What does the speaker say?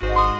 Bye.